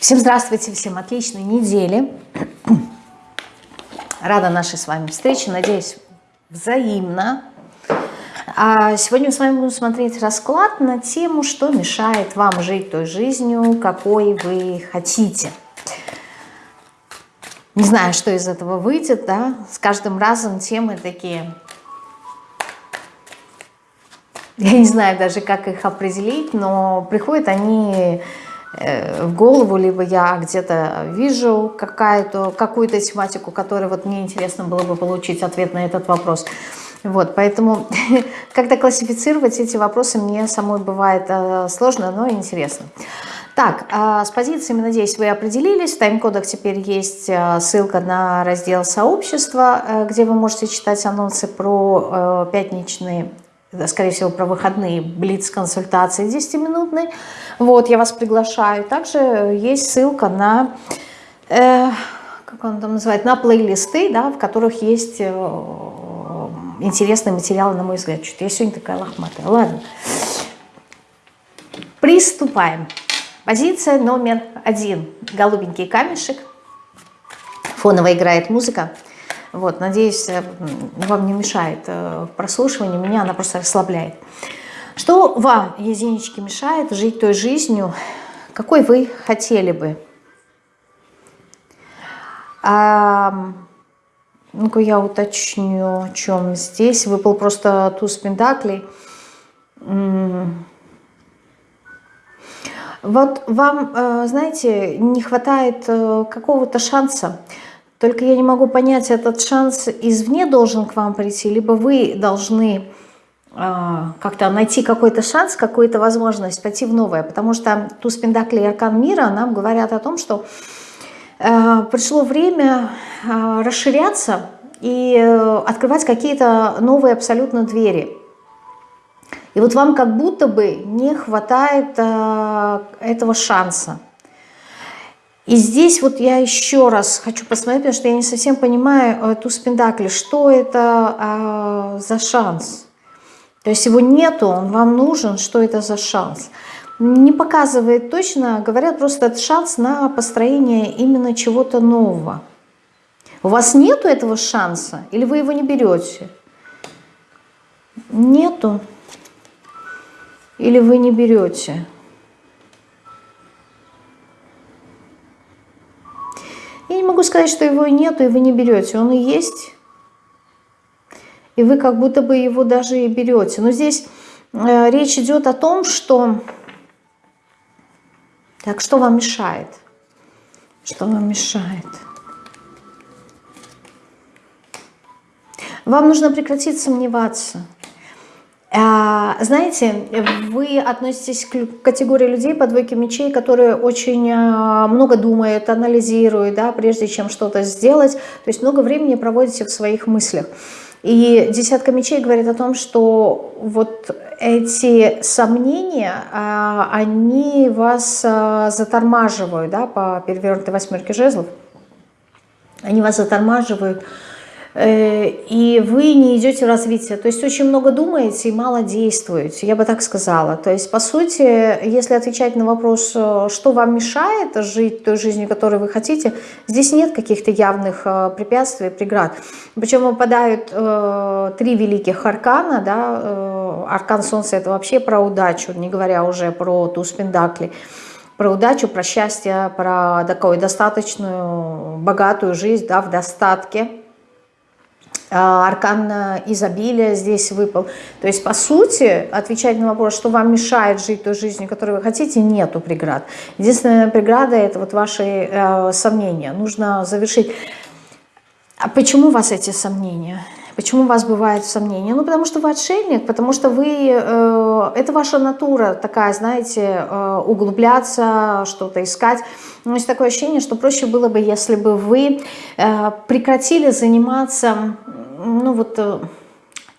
Всем здравствуйте, всем отличной недели. Рада нашей с вами встрече, надеюсь, взаимно. А сегодня мы с вами будем смотреть расклад на тему, что мешает вам жить той жизнью, какой вы хотите. Не знаю, что из этого выйдет, да, с каждым разом темы такие... Я не знаю даже, как их определить, но приходят они в голову, либо я где-то вижу какую-то какую тематику, которой вот мне интересно было бы получить ответ на этот вопрос. Вот, поэтому как-то классифицировать эти вопросы мне самой бывает э, сложно, но интересно. Так, а с позициями, надеюсь, вы определились. В тайм-кодах теперь есть э, ссылка на раздел сообщества, где вы можете читать анонсы про пятничные скорее всего, про выходные блиц-консультации 10-минутные. Вот, я вас приглашаю. Также есть ссылка на, э, как он там называет, на плейлисты, да, в которых есть э, интересные материалы, на мой взгляд. Что-то я сегодня такая лохматая. Ладно. Приступаем. Позиция номер один. Голубенький камешек. Фоново играет музыка. Вот, надеюсь, э, вам не мешает э, прослушивание, меня она просто расслабляет. Что вам, единички, мешает жить той жизнью, какой вы хотели бы? А, Ну-ка я уточню, о чем здесь. Выпал просто туз пентаклей. Вот вам, э, знаете, не хватает какого-то шанса. Только я не могу понять, этот шанс извне должен к вам прийти, либо вы должны э, как-то найти какой-то шанс, какую-то возможность пойти в новое. Потому что туз Пендакли и Аркан Мира нам говорят о том, что э, пришло время э, расширяться и э, открывать какие-то новые абсолютно двери. И вот вам как будто бы не хватает этого шанса. И здесь вот я еще раз хочу посмотреть, потому что я не совсем понимаю эту спиндакли, что это а, за шанс. То есть его нету, он вам нужен, что это за шанс. Не показывает точно, говорят просто это шанс на построение именно чего-то нового. У вас нету этого шанса или вы его не берете? Нету. Или вы не берете? Я не могу сказать, что его нету, и вы не берете. Он и есть. И вы как будто бы его даже и берете. Но здесь э, речь идет о том, что... Так, что вам мешает? Что вам мешает? Вам нужно прекратить сомневаться. А, знаете, вы относитесь к категории людей по двойке мечей, которые очень а, много думают, анализируют, да, прежде чем что-то сделать. То есть много времени проводите в своих мыслях. И десятка мечей говорит о том, что вот эти сомнения, а, они вас затормаживают, да, по перевернутой восьмерке жезлов. Они вас затормаживают, и вы не идете в развитие. То есть очень много думаете и мало действуете, я бы так сказала. То есть, по сути, если отвечать на вопрос, э, что вам мешает жить той жизнью, которую вы хотите, здесь нет каких-то явных э, препятствий, преград. Причем выпадают э, три великих аркана, да, э, аркан Солнца это вообще про удачу, не говоря уже про туз Пендакли про удачу, про счастье, про такую достаточную, богатую жизнь да, в достатке. А, аркан изобилия здесь выпал. То есть, по сути, отвечать на вопрос, что вам мешает жить той жизнью, которую вы хотите, нету преград. Единственная преграда – это вот ваши э, сомнения. Нужно завершить. А почему у вас эти сомнения? Почему у вас бывают сомнения? Ну, потому что вы отшельник, потому что вы, э, это ваша натура такая, знаете, э, углубляться, что-то искать. Но есть такое ощущение, что проще было бы, если бы вы э, прекратили заниматься, ну вот, э,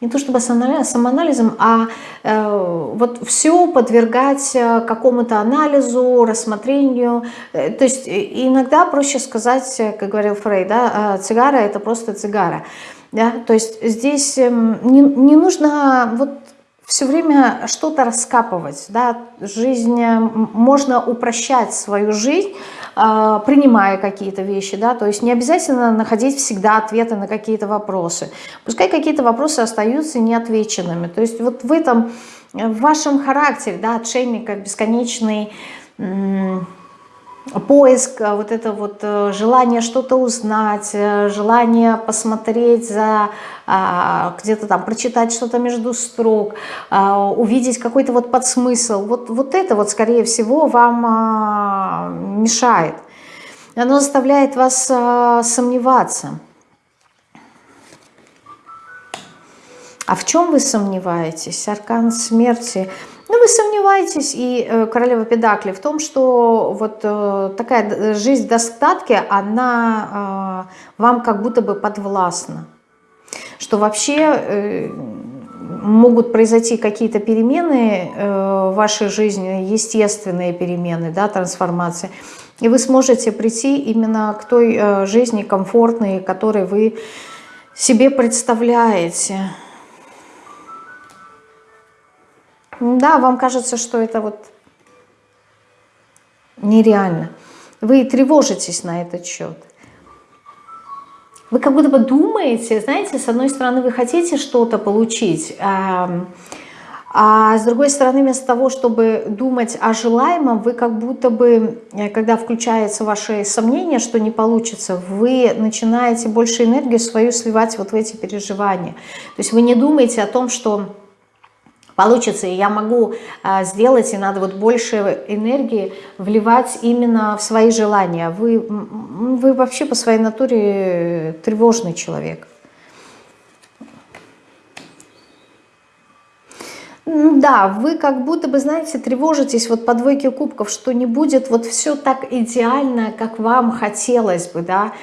не то чтобы самоанализом, а э, вот все подвергать э, какому-то анализу, рассмотрению. Э, то есть иногда проще сказать, как говорил Фрейд, да, цигара это просто цигара. Да? То есть здесь эм, не, не нужно вот все время что-то раскапывать. Да? Жизнь, можно упрощать свою жизнь, э, принимая какие-то вещи, да, то есть не обязательно находить всегда ответы на какие-то вопросы. Пускай какие-то вопросы остаются неотвеченными. То есть вот в этом, в вашем характере, да, отшельника бесконечный поиск, а, вот это вот э, желание что-то узнать, э, желание посмотреть за, а, где-то там, прочитать что-то между строк, а, увидеть какой-то вот подсмысл. Вот, вот это вот, скорее всего, вам мешает. Оно заставляет вас сомневаться. А в чем вы сомневаетесь? Аркан смерти – ну, вы сомневаетесь, и э, королева Педакли, в том, что вот э, такая жизнь в достатке, она э, вам как будто бы подвластна. Что вообще э, могут произойти какие-то перемены э, в вашей жизни, естественные перемены, да, трансформации, и вы сможете прийти именно к той э, жизни комфортной, которой вы себе представляете. Да, вам кажется, что это вот нереально. Вы тревожитесь на этот счет. Вы как будто бы думаете, знаете, с одной стороны вы хотите что-то получить, а, а с другой стороны вместо того, чтобы думать о желаемом, вы как будто бы, э, когда включается ваше сомнение, что не получится, вы начинаете больше энергию свою сливать вот в эти переживания. То есть вы не думаете о том, что получится, и я могу а, сделать, и надо вот больше энергии вливать именно в свои желания. Вы, вы вообще по своей натуре тревожный человек. Да, вы как будто бы, знаете, тревожитесь вот по двойке кубков, что не будет вот все так идеально, как вам хотелось бы, да,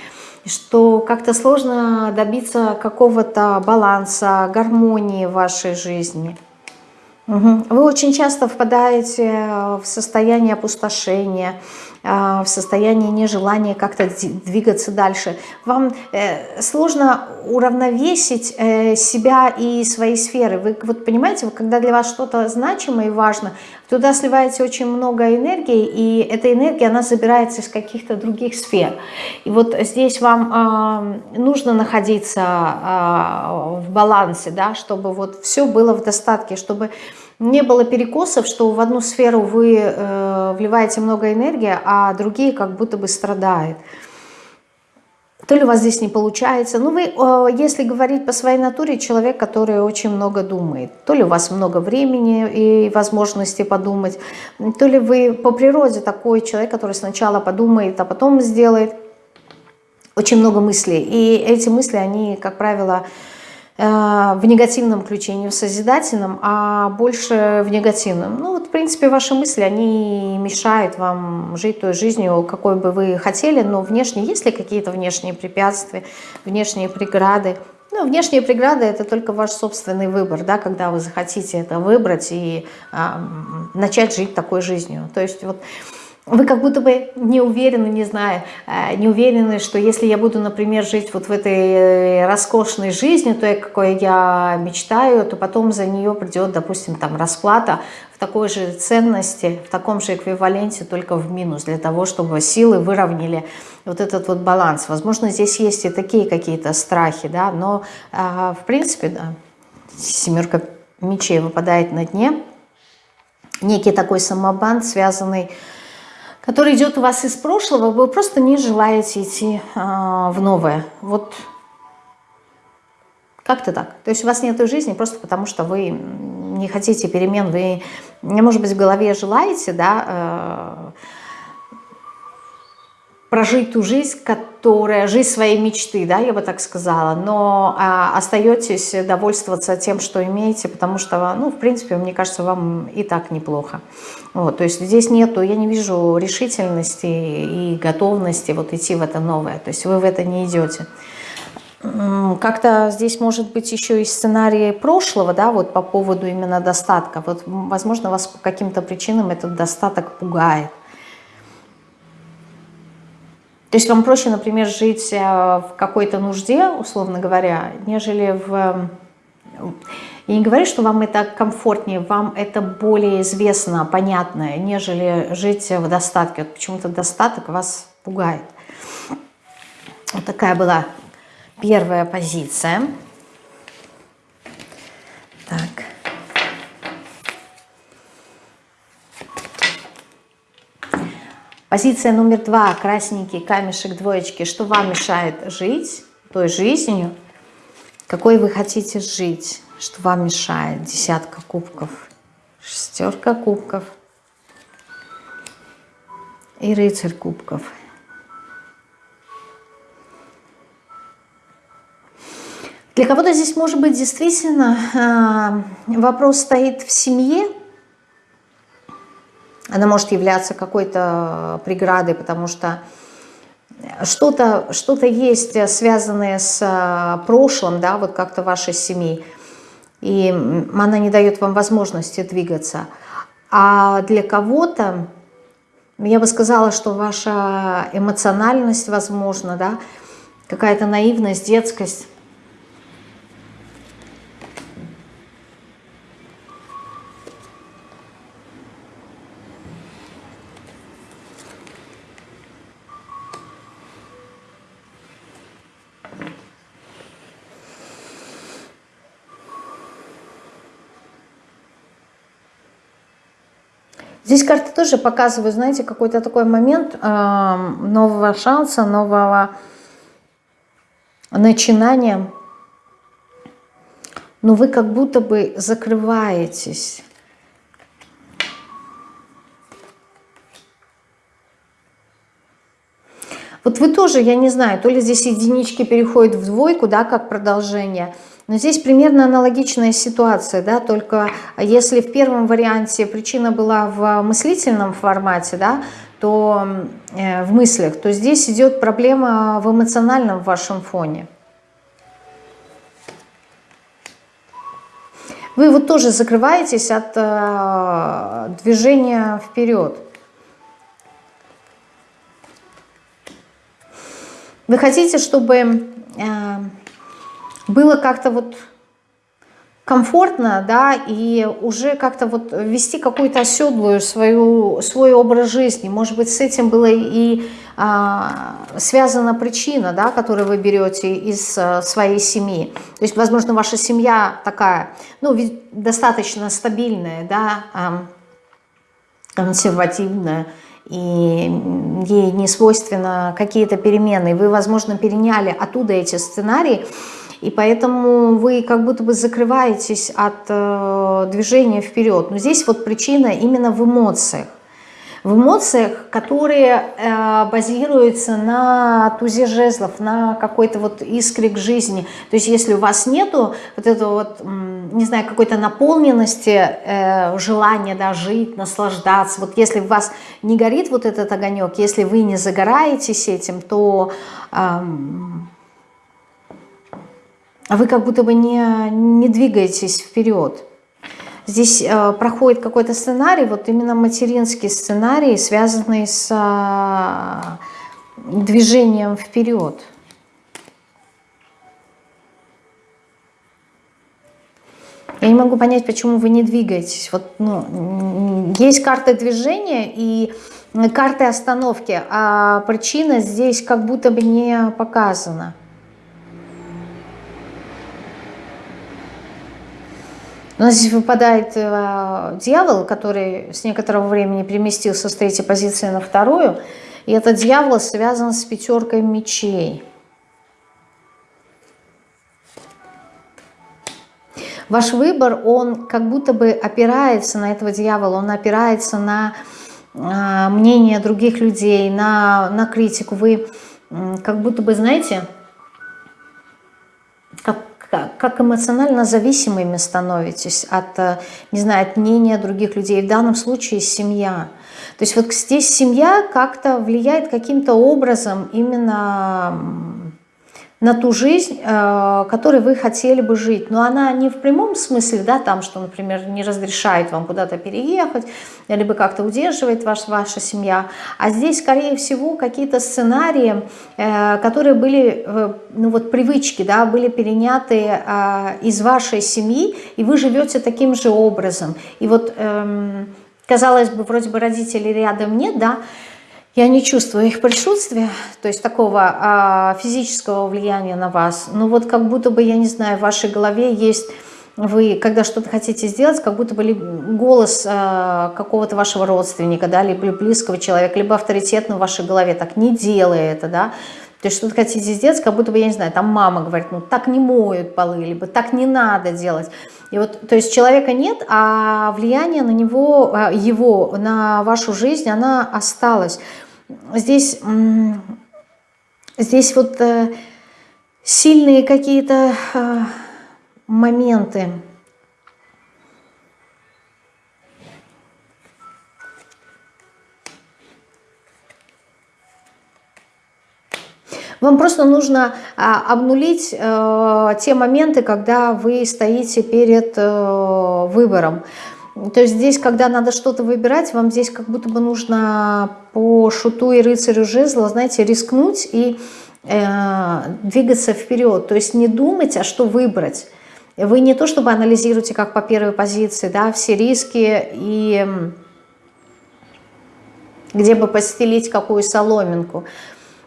что как-то сложно добиться какого-то баланса, гармонии в вашей жизни. Вы очень часто впадаете э, в состояние опустошения, э, в состояние нежелания как-то двигаться дальше. Вам э, сложно уравновесить себя и свои сферы. Вы вот понимаете, когда для вас что-то значимое и важно, туда сливаете очень много энергии, и эта энергия, она забирается из каких-то других сфер. И вот здесь вам нужно находиться в балансе, да, чтобы вот все было в достатке, чтобы не было перекосов, что в одну сферу вы э, вливаете много энергии, а другие как будто бы страдают. То ли у вас здесь не получается. Ну, вы, если говорить по своей натуре, человек, который очень много думает. То ли у вас много времени и возможности подумать, то ли вы по природе такой человек, который сначала подумает, а потом сделает. Очень много мыслей. И эти мысли, они, как правило, в негативном ключе, не в созидательном, а больше в негативном. Ну вот, в принципе, ваши мысли, они мешают вам жить той жизнью, какой бы вы хотели, но внешне, есть ли какие-то внешние препятствия, внешние преграды? Ну, внешние преграды – это только ваш собственный выбор, да, когда вы захотите это выбрать и а, начать жить такой жизнью. То есть вот вы как будто бы не уверены, не знаю, э, не уверены, что если я буду, например, жить вот в этой э, роскошной жизни, той, какой я мечтаю, то потом за нее придет, допустим, там расплата в такой же ценности, в таком же эквиваленте, только в минус, для того, чтобы силы выровняли вот этот вот баланс. Возможно, здесь есть и такие какие-то страхи, да, но а, в принципе, да, семерка мечей выпадает на дне, некий такой самобан, связанный который идет у вас из прошлого, вы просто не желаете идти а, в новое. Вот как-то так. То есть у вас нет жизни просто потому, что вы не хотите перемен, вы, может быть, в голове желаете, да, э, прожить ту жизнь, которая, жизнь своей мечты, да, я бы так сказала, но а, остаетесь довольствоваться тем, что имеете, потому что, ну, в принципе, мне кажется, вам и так неплохо. Вот, то есть здесь нету, я не вижу решительности и готовности вот идти в это новое, то есть вы в это не идете. Как-то здесь может быть еще и сценарий прошлого, да, вот по поводу именно достатка. Вот, возможно, вас по каким-то причинам этот достаток пугает. То есть вам проще, например, жить э, в какой-то нужде, условно говоря, нежели в... Я не говорю, что вам это комфортнее, вам это более известно, понятно, нежели жить в достатке. Вот почему-то достаток вас пугает. Вот такая была первая позиция. Так. Позиция номер два. Красненький камешек двоечки. Что вам мешает жить той жизнью, какой вы хотите жить? Что вам мешает? Десятка кубков, шестерка кубков и рыцарь кубков. Для кого-то здесь может быть действительно а, вопрос стоит в семье, она может являться какой-то преградой, потому что что-то что, -то, есть связанное с а, прошлым, да, вот как-то вашей семьи, и она не дает вам возможности двигаться. А для кого-то, я бы сказала, что ваша эмоциональность, возможно, да, какая-то наивность, детскость, Здесь карты тоже показывают, знаете, какой-то такой момент э, нового шанса, нового начинания. Но вы как будто бы закрываетесь. Вот вы тоже, я не знаю, то ли здесь единички переходят в двойку, да, как продолжение – но здесь примерно аналогичная ситуация, да, только если в первом варианте причина была в мыслительном формате, да, то э, в мыслях, то здесь идет проблема в эмоциональном вашем фоне. Вы вот тоже закрываетесь от э, движения вперед. Вы хотите, чтобы э, было как-то вот комфортно, да, и уже как-то вот вести какую-то оседлую свою, свой образ жизни. Может быть, с этим была и а, связана причина, да, которую вы берете из а, своей семьи. То есть, возможно, ваша семья такая, ну, достаточно стабильная, да, а, консервативная, и ей не свойственно какие-то перемены. Вы, возможно, переняли оттуда эти сценарии, и поэтому вы как будто бы закрываетесь от э, движения вперед. Но здесь вот причина именно в эмоциях. В эмоциях, которые э, базируются на тузе жезлов, на какой-то вот искре к жизни. То есть если у вас нету вот этого вот, не знаю, какой-то наполненности, э, желания да, жить, наслаждаться, вот если у вас не горит вот этот огонек, если вы не загораетесь этим, то... Э, вы как будто бы не, не двигаетесь вперед. Здесь э, проходит какой-то сценарий, вот именно материнский сценарий, связанный с э, движением вперед. Я не могу понять, почему вы не двигаетесь. Вот, ну, есть карты движения и карты остановки, а причина здесь как будто бы не показана. У нас здесь выпадает э, дьявол, который с некоторого времени переместился с третьей позиции на вторую. И этот дьявол связан с пятеркой мечей. Ваш выбор, он как будто бы опирается на этого дьявола, он опирается на э, мнение других людей, на, на критику. Вы э, как будто бы, знаете, как эмоционально зависимыми становитесь от, э, не знаю, от мнения других людей. В данном случае семья. То есть вот здесь семья как-то влияет каким-то образом именно на ту жизнь, э, которой вы хотели бы жить. Но она не в прямом смысле, да, там, что, например, не разрешает вам куда-то переехать, либо как-то удерживает ваш, ваша семья. А здесь, скорее всего, какие-то сценарии, э, которые были, э, ну вот привычки, да, были переняты из вашей семьи, и вы живете таким же образом. И вот, эм, казалось бы, вроде бы родителей рядом нет, да, я не чувствую их присутствия, то есть такого а, физического влияния на вас. Но вот как будто бы, я не знаю, в вашей голове есть, вы, когда что-то хотите сделать, как будто бы голос а, какого-то вашего родственника, да, либо близкого человека, либо авторитетно в вашей голове, так не делай это, да, то есть что-то хотите сделать, как будто бы, я не знаю, там мама говорит, ну так не моют полы, либо так не надо делать. И вот, то есть человека нет, а влияние на него, а, его, на вашу жизнь, она осталась здесь, здесь вот э, сильные какие-то э, моменты. Вам просто нужно а, обнулить э, те моменты, когда вы стоите перед выбором. То есть здесь, когда надо что-то выбирать, вам здесь как будто бы нужно по шуту и рыцарю жезла, знаете, рискнуть и э, двигаться вперед. То есть не думать, а что выбрать. Вы не то чтобы анализируете, как по первой позиции, да, все риски и где бы постелить какую соломинку.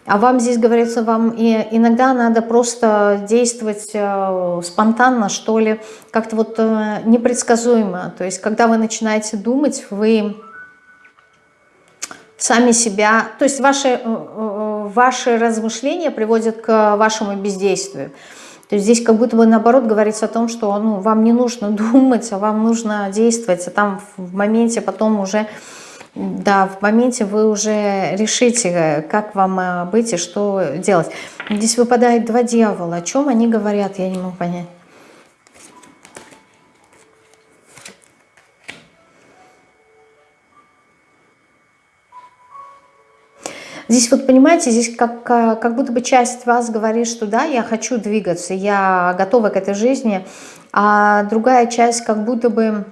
А вам здесь говорится, вам и иногда надо просто действовать э, спонтанно, что ли, как-то вот э, непредсказуемо. То есть, когда вы начинаете думать, вы сами себя... То есть, ваши, э, ваши размышления приводят к вашему бездействию. То есть здесь как будто бы наоборот говорится о том, что ну, вам не нужно думать, а вам нужно действовать, а там в моменте потом уже да, в моменте вы уже решите, как вам э, быть и что делать. Здесь выпадает два дьявола. О чем они говорят, я не могу понять. Здесь вот, понимаете, здесь как, э, как будто бы часть вас говорит, что да, я хочу двигаться, я готова к этой жизни, а другая часть как будто бы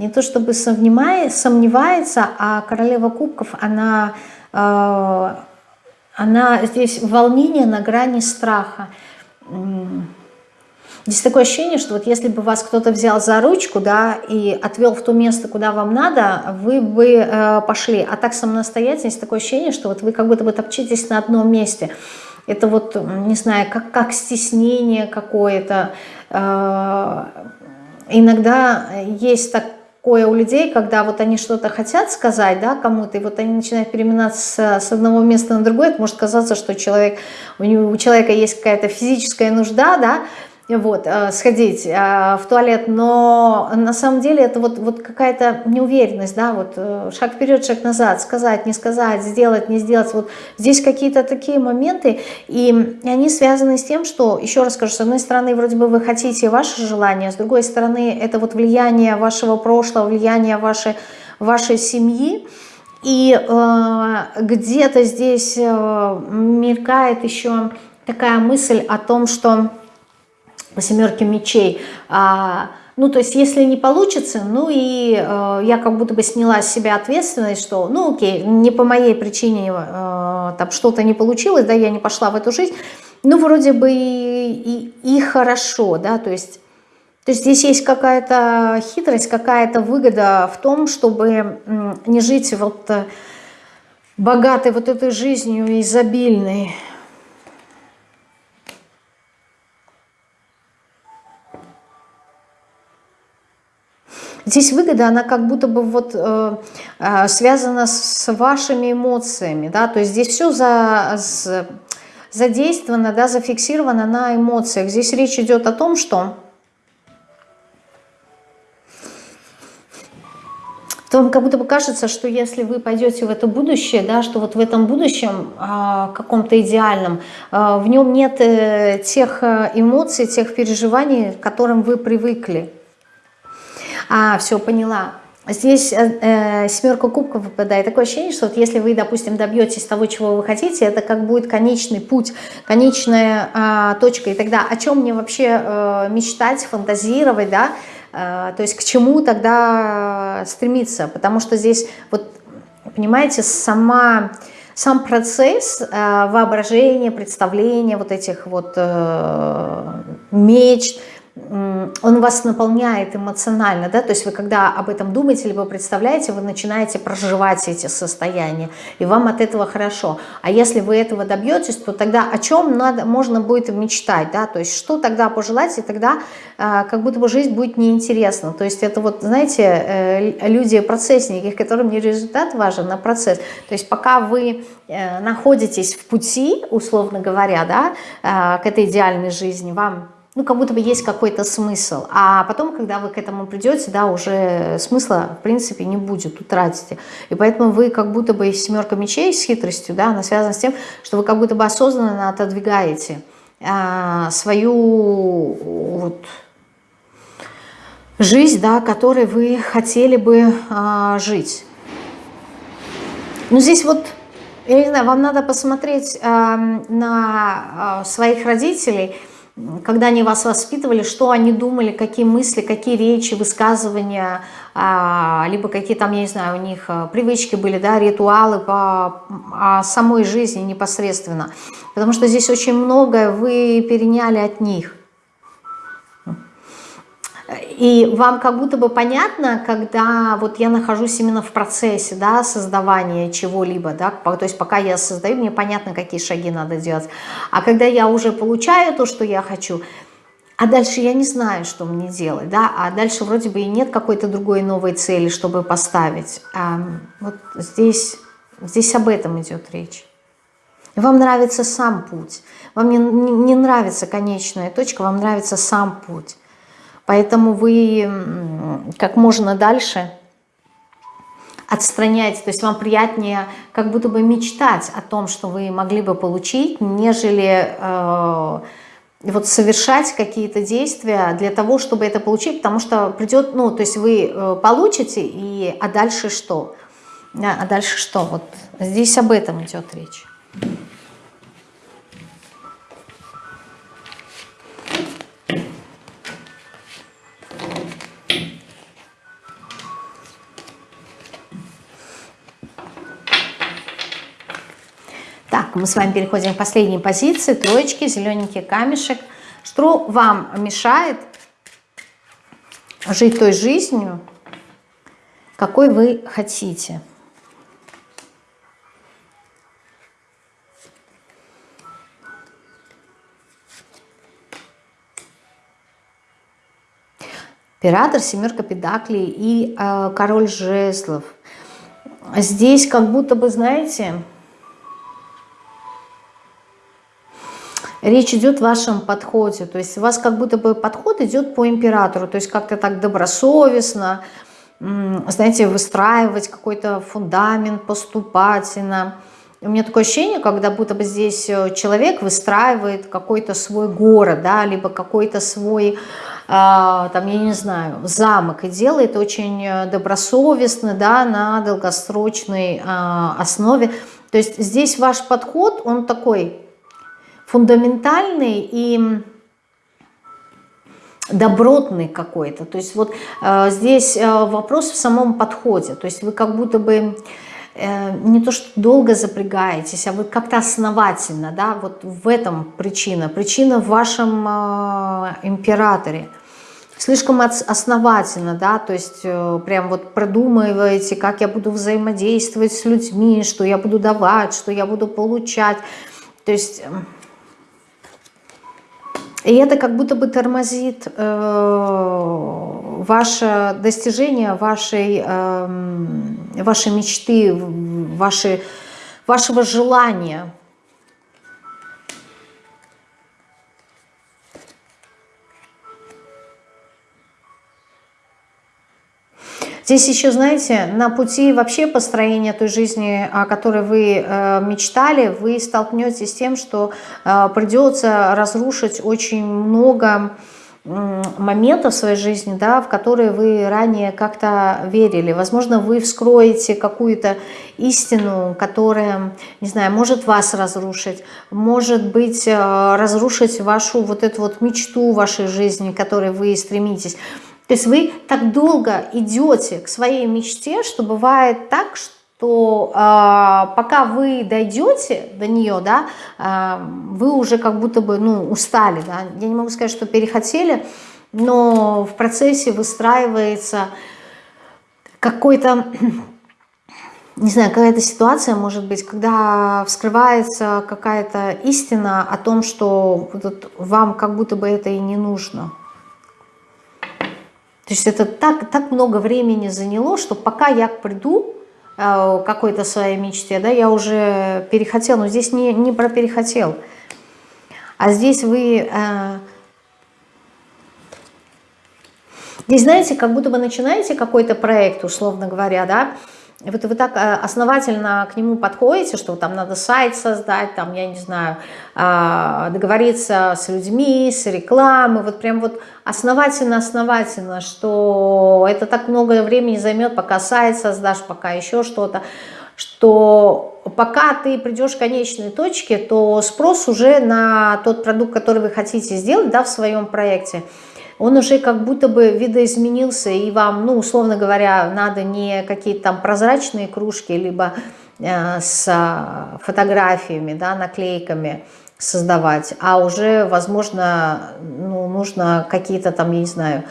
не то чтобы сомневается, а королева кубков, она, э, она здесь волнение на грани страха. Здесь такое ощущение, что вот если бы вас кто-то взял за ручку, да, и отвел в то место, куда вам надо, вы бы э, пошли. А так самостоятельно, здесь такое ощущение, что вот вы как будто бы топчетесь на одном месте. Это вот, не знаю, как, как стеснение какое-то. Э, иногда есть так такое у людей, когда вот они что-то хотят сказать да, кому-то, и вот они начинают переминаться с одного места на другое, это может казаться, что человек, у, него, у человека есть какая-то физическая нужда, да, вот, э, сходить э, в туалет, но на самом деле это вот, вот какая-то неуверенность, да, вот э, шаг вперед, шаг назад, сказать, не сказать, сделать, не сделать, вот здесь какие-то такие моменты, и они связаны с тем, что, еще раз скажу, с одной стороны, вроде бы вы хотите ваше желание, с другой стороны, это вот влияние вашего прошлого, влияние вашей, вашей семьи, и э, где-то здесь э, мелькает еще такая мысль о том, что по семерке мечей. А, ну, то есть, если не получится, ну и э, я как будто бы сняла с себя ответственность, что, ну, окей, не по моей причине э, там что-то не получилось, да, я не пошла в эту жизнь, ну, вроде бы и, и, и хорошо, да, то есть, то есть здесь есть какая-то хитрость, какая-то выгода в том, чтобы не жить вот э, богатой вот этой жизнью, изобильной, Здесь выгода, она как будто бы вот э, э, связана с вашими эмоциями, да, то есть здесь все за, за, задействовано, да, зафиксировано на эмоциях. Здесь речь идет о том, что то вам как будто бы кажется, что если вы пойдете в это будущее, да, что вот в этом будущем э, каком-то идеальном, э, в нем нет э, тех э, эмоций, тех переживаний, к которым вы привыкли. А, все, поняла. Здесь э, э, семерка кубков выпадает. Такое ощущение, что вот если вы, допустим, добьетесь того, чего вы хотите, это как будет конечный путь, конечная э, точка. И тогда о чем мне вообще э, мечтать, фантазировать, да? Э, то есть к чему тогда стремиться? Потому что здесь, вот, понимаете, сама, сам процесс э, воображения, представления вот этих вот э, мечт, он вас наполняет эмоционально, да, то есть вы когда об этом думаете, либо представляете, вы начинаете проживать эти состояния, и вам от этого хорошо. А если вы этого добьетесь, то тогда о чем надо, можно будет мечтать, да, то есть что тогда пожелать, и тогда э, как будто бы жизнь будет неинтересна. То есть это вот, знаете, э, люди-процессники, которым не результат важен, а процесс. То есть пока вы э, находитесь в пути, условно говоря, да, э, к этой идеальной жизни, вам ну, как будто бы есть какой-то смысл. А потом, когда вы к этому придете, да, уже смысла, в принципе, не будет, утратите. И поэтому вы как будто бы семерка мечей с хитростью, да, она связана с тем, что вы как будто бы осознанно отодвигаете а, свою вот, жизнь, да, которой вы хотели бы а, жить. Ну, здесь вот, я не знаю, вам надо посмотреть а, на а, своих родителей – когда они вас воспитывали, что они думали, какие мысли, какие речи, высказывания, а, либо какие там, я не знаю, у них а, привычки были, да, ритуалы по самой жизни непосредственно. Потому что здесь очень многое вы переняли от них. И вам как будто бы понятно, когда вот я нахожусь именно в процессе да, создавания чего-либо, да, то есть пока я создаю, мне понятно, какие шаги надо делать. А когда я уже получаю то, что я хочу, а дальше я не знаю, что мне делать, да, а дальше вроде бы и нет какой-то другой новой цели, чтобы поставить. А вот здесь, здесь об этом идет речь. Вам нравится сам путь, вам не, не, не нравится конечная точка, вам нравится сам путь. Поэтому вы как можно дальше отстраняете, то есть вам приятнее как будто бы мечтать о том, что вы могли бы получить, нежели э, вот совершать какие-то действия для того, чтобы это получить, потому что придет, ну, то есть вы э, получите, и, а дальше что? А дальше что? Вот здесь об этом идет речь. Мы с вами переходим к последней позиции. Троечки, зелененький камешек. Что вам мешает жить той жизнью, какой вы хотите? Император, семерка педаклей и э, король жезлов. Здесь как будто бы, знаете, Речь идет о вашем подходе, то есть у вас как будто бы подход идет по императору, то есть как-то так добросовестно, знаете, выстраивать какой-то фундамент поступательно. У меня такое ощущение, когда будто бы здесь э, человек выстраивает какой-то свой город, да, либо какой-то свой, а, там, я не знаю, замок, и делает очень э, добросовестно, да, на долгосрочной а, основе. То есть здесь ваш подход, он такой фундаментальный и добротный какой-то. То есть вот э, здесь э, вопрос в самом подходе. То есть вы как будто бы э, не то что долго запрягаетесь, а вы как-то основательно, да, вот в этом причина. Причина в вашем э, императоре. Слишком основательно, да, то есть э, прям вот продумываете, как я буду взаимодействовать с людьми, что я буду давать, что я буду получать. То есть и это как будто бы тормозит э, ваше достижение вашей, э, вашей мечты, вашей, вашего желания. Здесь еще, знаете, на пути вообще построения той жизни, о которой вы э, мечтали, вы столкнетесь с тем, что э, придется разрушить очень много моментов в своей жизни, да, в которые вы ранее как-то верили. Возможно, вы вскроете какую-то истину, которая, не знаю, может вас разрушить, может быть, э, разрушить вашу вот эту вот мечту вашей жизни, к которой вы стремитесь. То есть вы так долго идете к своей мечте, что бывает так, что то э, пока вы дойдете до нее, да, э, вы уже как будто бы ну, устали. Да? Я не могу сказать, что перехотели, но в процессе выстраивается какой-то, не знаю, какая-то ситуация, может быть, когда вскрывается какая-то истина о том, что вам как будто бы это и не нужно. То есть это так, так много времени заняло, что пока я приду, Э, какой-то своей мечте, да, я уже перехотел, но здесь не, не про перехотел, а здесь вы... Э, здесь, знаете, как будто бы начинаете какой-то проект, условно говоря, да, вот вы так э, основательно к нему подходите, что там надо сайт создать, там, я не знаю, а, договориться с людьми, с рекламой, вот прям вот основательно-основательно, что это так много времени займет, пока сайт создашь, пока еще что-то, что пока ты придешь к конечной точке, то спрос уже на тот продукт, который вы хотите сделать да, в своем проекте – он уже как будто бы видоизменился, и вам, ну, условно говоря, надо не какие-то там прозрачные кружки, либо э, с фотографиями, да, наклейками создавать, а уже, возможно, ну, нужно какие-то там, я не знаю,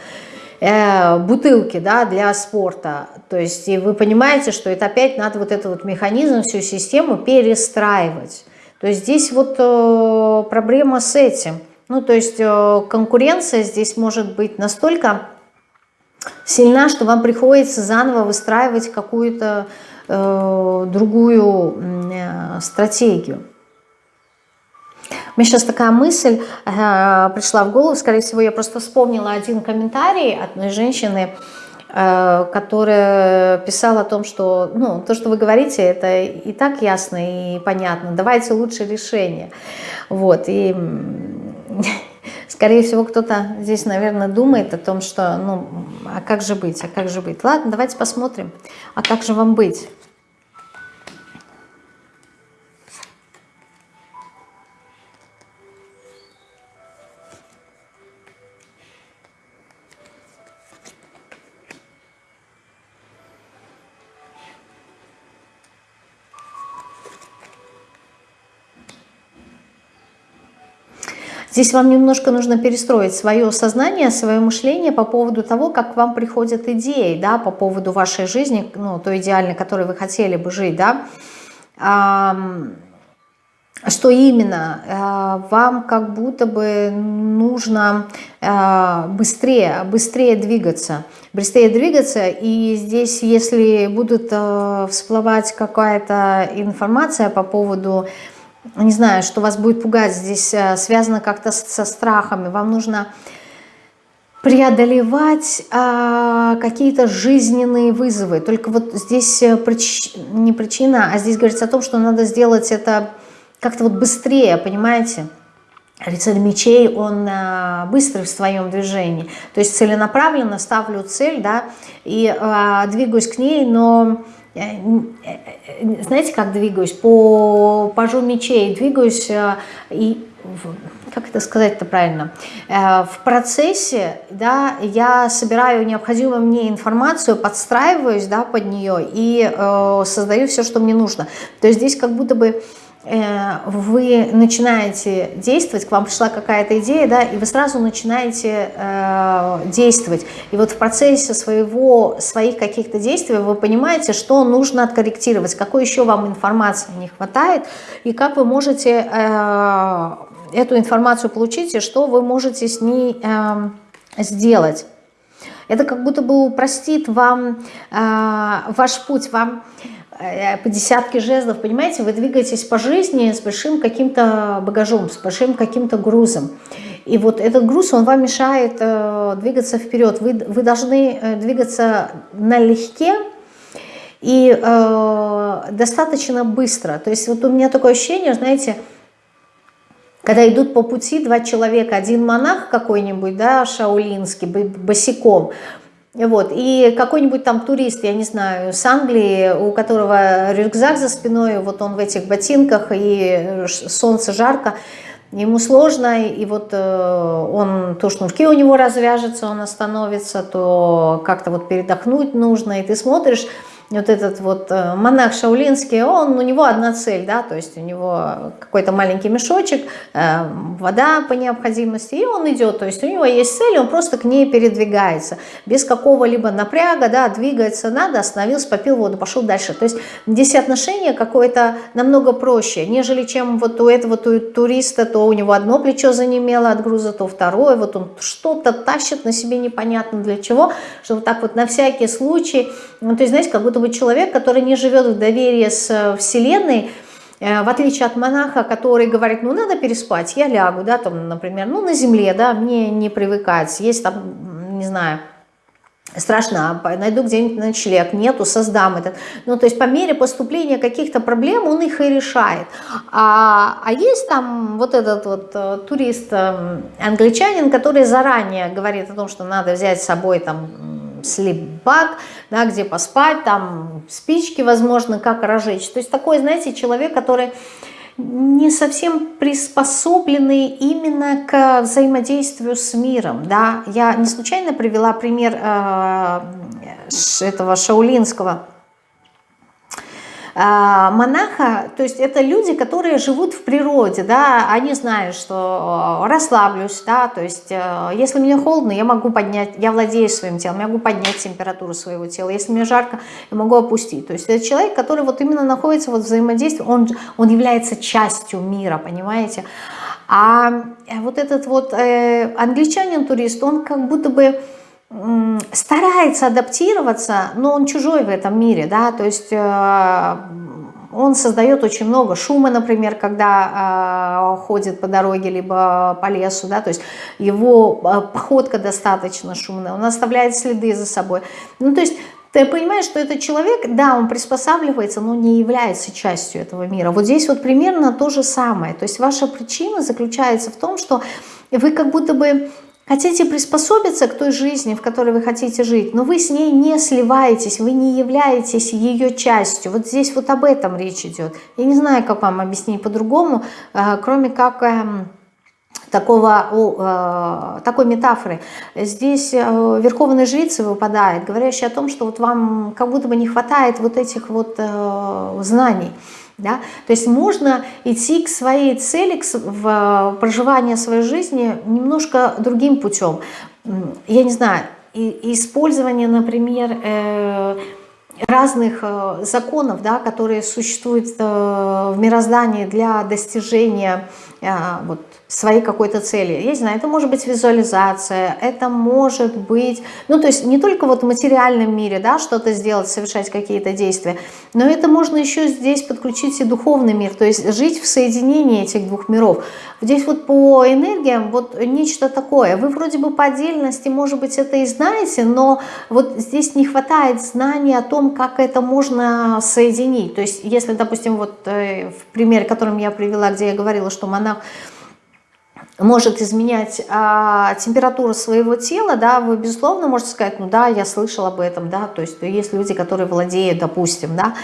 э, бутылки да, для спорта. То есть и вы понимаете, что это опять надо вот этот вот механизм, всю систему перестраивать. То есть здесь вот э, проблема с этим – ну, то есть э, конкуренция здесь может быть настолько сильна, что вам приходится заново выстраивать какую-то э, другую э, стратегию. Мне сейчас такая мысль э, пришла в голову, скорее всего, я просто вспомнила один комментарий одной женщины, э, которая писала о том, что ну, то, что вы говорите, это и так ясно и понятно, давайте лучше решение. Вот, и скорее всего, кто-то здесь, наверное, думает о том, что, ну, а как же быть, а как же быть. Ладно, давайте посмотрим, а как же вам быть. Здесь вам немножко нужно перестроить свое сознание, свое мышление по поводу того, как к вам приходят идеи, да, по поводу вашей жизни, ну, той идеальной, которой вы хотели бы жить, да. Что именно? Э, вам как будто бы нужно э, быстрее, быстрее двигаться. Быстрее двигаться, и здесь, если будут э, всплывать какая-то информация по поводу не знаю, что вас будет пугать, здесь э, связано как-то со страхами, вам нужно преодолевать а, какие-то жизненные вызовы. Только вот здесь э, прич... не причина, а здесь говорится о том, что надо сделать это как-то вот быстрее, понимаете? Рыцарь мечей, он а, быстрый в своем движении. То есть целенаправленно ставлю цель, да, и а, двигаюсь к ней, но знаете, как двигаюсь? По пажу мечей двигаюсь э, и как это сказать-то правильно, в процессе, да, я собираю необходимую мне информацию, подстраиваюсь, да, под нее и э, создаю все, что мне нужно. То есть здесь как будто бы Э, вы начинаете действовать, к вам пришла какая-то идея, да, и вы сразу начинаете э, действовать. И вот в процессе своего, своих каких-то действий вы понимаете, что нужно откорректировать, какой еще вам информации не хватает, и как вы можете э, эту информацию получить, и что вы можете с ней э, сделать. Это как будто бы упростит вам э, ваш путь, вам Э, по десятке жезлов, понимаете, вы двигаетесь по жизни с большим каким-то багажом, с большим каким-то грузом. И вот этот груз, он вам мешает э, двигаться вперед. Вы, вы должны э, двигаться налегке и э, достаточно быстро. То есть вот у меня такое ощущение, знаете, когда идут по пути два человека, один монах какой-нибудь, да, шаулинский, босиком, вот, и какой-нибудь там турист, я не знаю, с Англии, у которого рюкзак за спиной, вот он в этих ботинках, и солнце жарко, ему сложно, и вот э, он, то шнурки у него развяжется, он остановится, то как-то вот передохнуть нужно, и ты смотришь, вот этот вот э, монах Шаулинский, он, у него одна цель, да, то есть у него какой-то маленький мешочек, э, вода по необходимости, и он идет, то есть у него есть цель, он просто к ней передвигается, без какого-либо напряга, да, двигается надо, остановился, попил воду, пошел дальше. То есть здесь отношение какое-то намного проще, нежели чем вот у этого туриста, то у него одно плечо занемело от груза, то второе, вот он что-то тащит на себе непонятно для чего, что вот так вот на всякий случай, ну, то есть, знаете, как будто бы человек, который не живет в доверии с э, Вселенной, э, в отличие от монаха, который говорит, ну надо переспать, я лягу, да, там, например, ну на земле, да, мне не привыкать, есть там, не знаю, страшно, найду где-нибудь ночлег, нету, создам этот. Ну, то есть по мере поступления каких-то проблем он их и решает. А, а есть там вот этот вот э, турист, англичанин, который заранее говорит о том, что надо взять с собой там слепбак, да, где поспать, там спички, возможно, как разжечь. То есть такой, знаете, человек, который не совсем приспособленный именно к взаимодействию с миром. Да? Я не случайно привела пример э, этого шаулинского монаха, то есть это люди, которые живут в природе, да, они знают, что э, расслаблюсь, да, то есть э, если мне холодно, я могу поднять, я владею своим телом, я могу поднять температуру своего тела, если мне жарко, я могу опустить, то есть это человек, который вот именно находится вот в взаимодействии, он, он является частью мира, понимаете, а вот этот вот э, англичанин-турист, он как будто бы старается адаптироваться, но он чужой в этом мире, да, то есть э, он создает очень много шума, например, когда э, ходит по дороге, либо по лесу, да, то есть его э, походка достаточно шумная, он оставляет следы за собой. Ну, то есть ты понимаешь, что этот человек, да, он приспосабливается, но не является частью этого мира. Вот здесь вот примерно то же самое. То есть ваша причина заключается в том, что вы как будто бы Хотите приспособиться к той жизни, в которой вы хотите жить, но вы с ней не сливаетесь, вы не являетесь ее частью. Вот здесь вот об этом речь идет. Я не знаю, как вам объяснить по-другому, э, кроме как эм, такого, э, такой метафоры. Здесь э, верховной жрицы выпадает, говорящая о том, что вот вам как будто бы не хватает вот этих вот знаний. Да? То есть можно идти к своей цели, к в проживание своей жизни немножко другим путем. Я не знаю, использование, например, э, разных э, законов, да, которые существуют э, в мироздании для достижения вот, своей какой-то цели. Я не знаю, это может быть визуализация, это может быть, ну то есть не только вот в материальном мире, да, что-то сделать, совершать какие-то действия, но это можно еще здесь подключить и духовный мир, то есть жить в соединении этих двух миров. Здесь вот по энергиям вот нечто такое. Вы вроде бы по отдельности, может быть, это и знаете, но вот здесь не хватает знаний о том, как это можно соединить. То есть если, допустим, вот э, в примере, которым я привела, где я говорила, что монах может изменять а, температуру своего тела, да, вы, безусловно, можете сказать, ну да, я слышал об этом, да, то есть есть люди, которые владеют, допустим, да,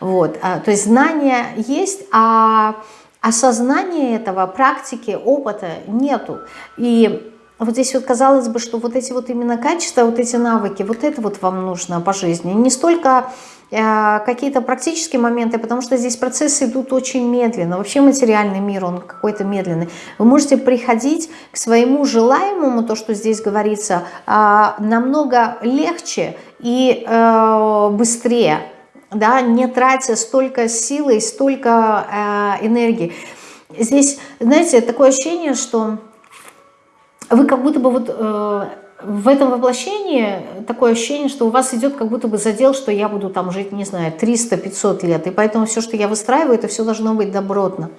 вот, а, то есть знания есть, а осознания этого, практики, опыта нету, и вот здесь вот казалось бы, что вот эти вот именно качества, вот эти навыки, вот это вот вам нужно по жизни, не столько Э, какие-то практические моменты, потому что здесь процессы идут очень медленно. Вообще материальный мир, он какой-то медленный. Вы можете приходить к своему желаемому, то, что здесь говорится, а, намного легче и э, быстрее, да, не тратя столько силы и столько э, энергии. Здесь, знаете, такое ощущение, что вы как будто бы вот в этом воплощении такое ощущение, что у вас идет как будто бы задел, что я буду там жить, не знаю, 300-500 лет. И поэтому все, что я выстраиваю, это все должно быть добротно.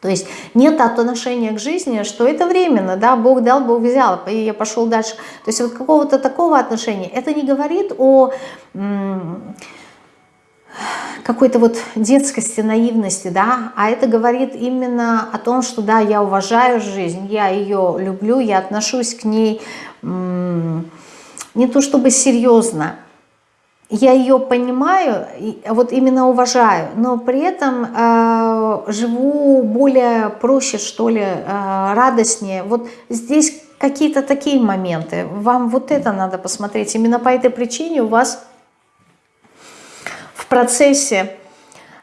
То есть нет отношения к жизни, что это временно, да, Бог дал, Бог взял, и я пошел дальше. То есть вот какого-то такого отношения. Это не говорит о какой-то вот детскости, наивности, да, а это говорит именно о том, что да, я уважаю жизнь, я ее люблю, я отношусь к ней не то чтобы серьезно, я ее понимаю, вот именно уважаю, но при этом э, живу более проще, что ли, э, радостнее. Вот здесь какие-то такие моменты. Вам вот это надо посмотреть. Именно по этой причине у вас процессе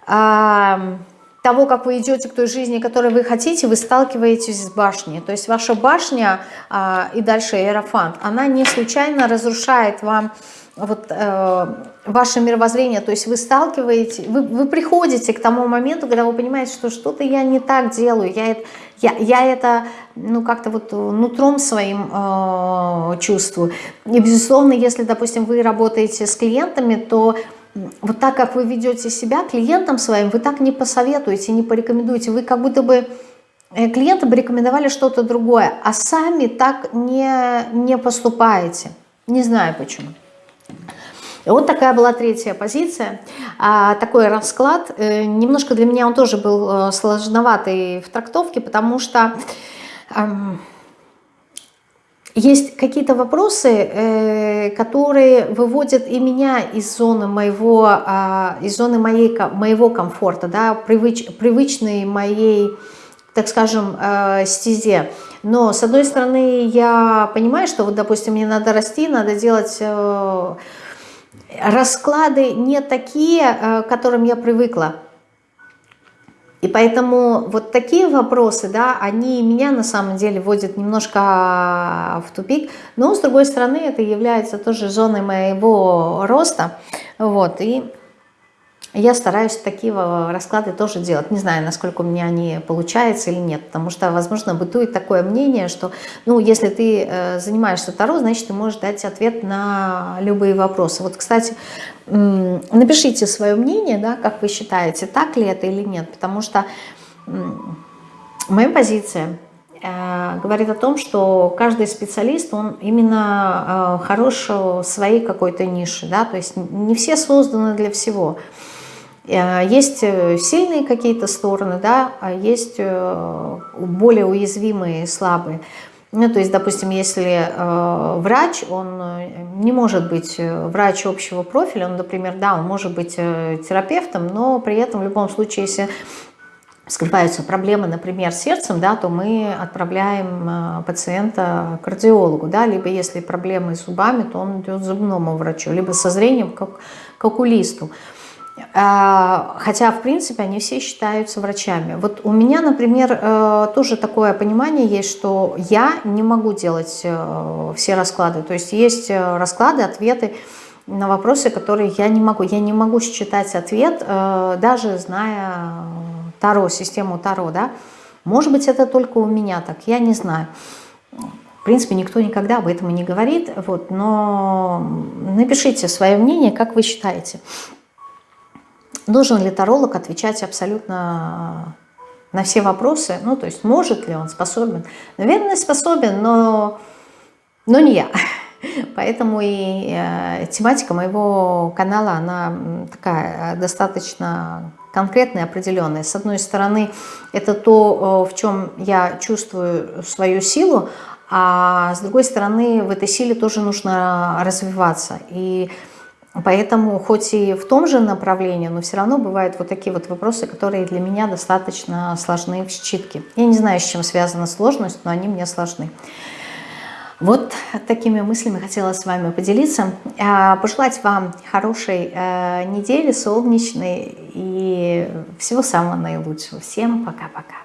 э, того, как вы идете к той жизни, которой вы хотите, вы сталкиваетесь с башней. То есть ваша башня э, и дальше Иерофант, она не случайно разрушает вам вот, э, ваше мировоззрение, то есть вы сталкиваете, вы, вы приходите к тому моменту, когда вы понимаете, что что-то я не так делаю, я, я, я это ну как-то вот нутром своим э, чувствую. И безусловно, если, допустим, вы работаете с клиентами, то вот так, как вы ведете себя клиентам своим, вы так не посоветуете, не порекомендуете, вы как будто бы э, клиентам рекомендовали что-то другое, а сами так не, не поступаете. Не знаю почему. И вот такая была третья позиция, а, такой расклад. Э, немножко для меня он тоже был э, сложноватый в трактовке, потому что есть какие-то вопросы, э, которые выводят и меня из зоны моего, а, из зоны моей, моего комфорта, да, привыч, привычной моей, так скажем, стезе. Но, с одной стороны, я понимаю, что, вот, допустим, мне надо расти, надо делать э, расклады не такие, э, к которым я привыкла. И поэтому вот такие вопросы, да, они меня на самом деле вводят немножко в тупик. Но, с другой стороны, это является тоже зоной моего роста. Вот, и я стараюсь такие расклады тоже делать. Не знаю, насколько у меня они получаются или нет, потому что, возможно, бытует такое мнение, что, ну, если ты э, занимаешься Таро, значит, ты можешь дать ответ на любые вопросы. Вот, кстати, напишите свое мнение, да, как вы считаете, так ли это или нет, потому что моя позиция э, говорит о том, что каждый специалист, он именно э, хорош в своей какой-то нише, да, то есть не все созданы для всего. Э, есть э, сильные какие-то стороны, да, а есть э, более уязвимые, слабые. Ну, то есть, допустим, если э, врач, он не может быть врач общего профиля, он, например, да, он может быть терапевтом, но при этом в любом случае, если скрываются проблемы, например, с сердцем, да, то мы отправляем пациента к кардиологу, да, либо если проблемы с зубами, то он идет к зубному врачу, либо со зрением как, к окулисту. А, хотя, в принципе, они все считаются врачами. Вот у меня, например, э, тоже такое понимание есть, что я не могу делать э, все расклады. То есть есть э, расклады, ответы на вопросы, которые я не могу. Я не могу считать ответ, даже зная Таро, систему Таро. Да? Может быть, это только у меня так, я не знаю. В принципе, никто никогда об этом не говорит. Вот, но напишите свое мнение, как вы считаете. Должен ли таролог отвечать абсолютно на все вопросы? Ну, то есть может ли он, способен? Наверное, способен, но, но не я. Поэтому и э, тематика моего канала, она такая достаточно конкретная, определенная. С одной стороны, это то, в чем я чувствую свою силу, а с другой стороны, в этой силе тоже нужно развиваться. И Поэтому хоть и в том же направлении, но все равно бывают вот такие вот вопросы, которые для меня достаточно сложны в считке. Я не знаю, с чем связана сложность, но они мне сложны. Вот такими мыслями хотела с вами поделиться. А, пожелать вам хорошей э, недели, солнечной и всего самого наилучшего. Всем пока-пока.